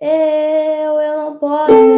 Eu, eu não posso